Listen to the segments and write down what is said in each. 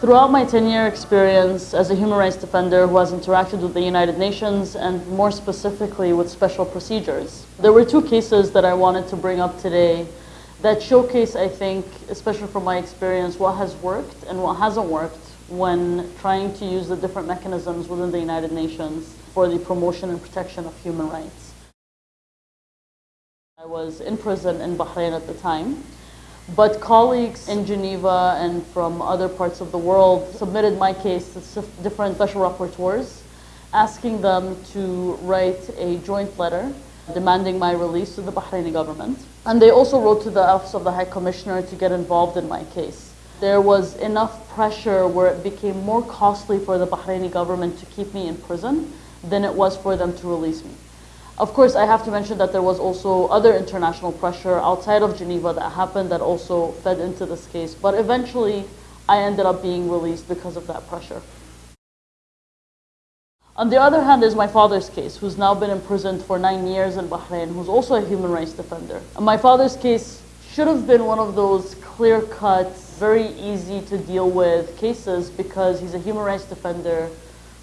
Throughout my 10-year experience as a human rights defender who has interacted with the United Nations and more specifically with special procedures, there were two cases that I wanted to bring up today that showcase, I think, especially from my experience, what has worked and what hasn't worked when trying to use the different mechanisms within the United Nations for the promotion and protection of human rights. I was in prison in Bahrain at the time. But colleagues in Geneva and from other parts of the world submitted my case to different special rapporteurs, asking them to write a joint letter demanding my release to the Bahraini government. And they also wrote to the Office of the High Commissioner to get involved in my case. There was enough pressure where it became more costly for the Bahraini government to keep me in prison than it was for them to release me. Of course, I have to mention that there was also other international pressure outside of Geneva that happened that also fed into this case. But eventually, I ended up being released because of that pressure. On the other hand is my father's case, who's now been imprisoned for nine years in Bahrain, who's also a human rights defender. And my father's case should have been one of those clear-cut, very easy to deal with cases because he's a human rights defender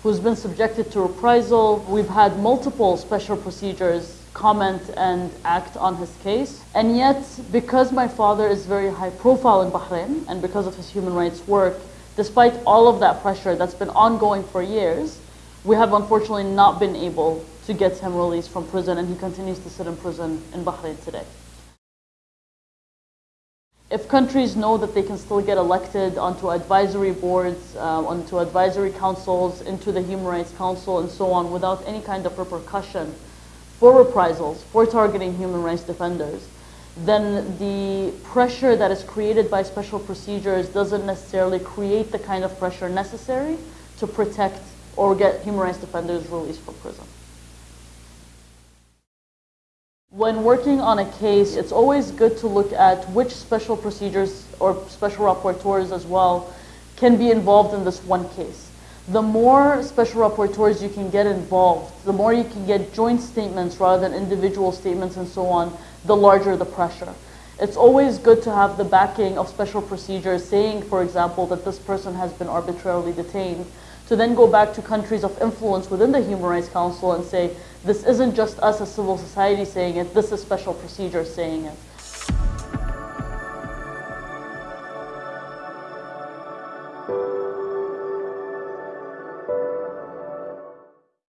who's been subjected to reprisal. We've had multiple special procedures comment and act on his case. And yet, because my father is very high profile in Bahrain and because of his human rights work, despite all of that pressure that's been ongoing for years, we have unfortunately not been able to get him released from prison and he continues to sit in prison in Bahrain today if countries know that they can still get elected onto advisory boards, uh, onto advisory councils, into the Human Rights Council and so on without any kind of repercussion for reprisals, for targeting human rights defenders, then the pressure that is created by special procedures doesn't necessarily create the kind of pressure necessary to protect or get human rights defenders released from prison. When working on a case, it's always good to look at which special procedures or special rapporteurs as well can be involved in this one case. The more special rapporteurs you can get involved, the more you can get joint statements rather than individual statements and so on, the larger the pressure. It's always good to have the backing of special procedures saying, for example, that this person has been arbitrarily detained to then go back to countries of influence within the Human Rights Council and say, this isn't just us as civil society saying it, this is special procedures saying it.